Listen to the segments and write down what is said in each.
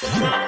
you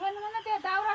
phone phone त्यो दाउरा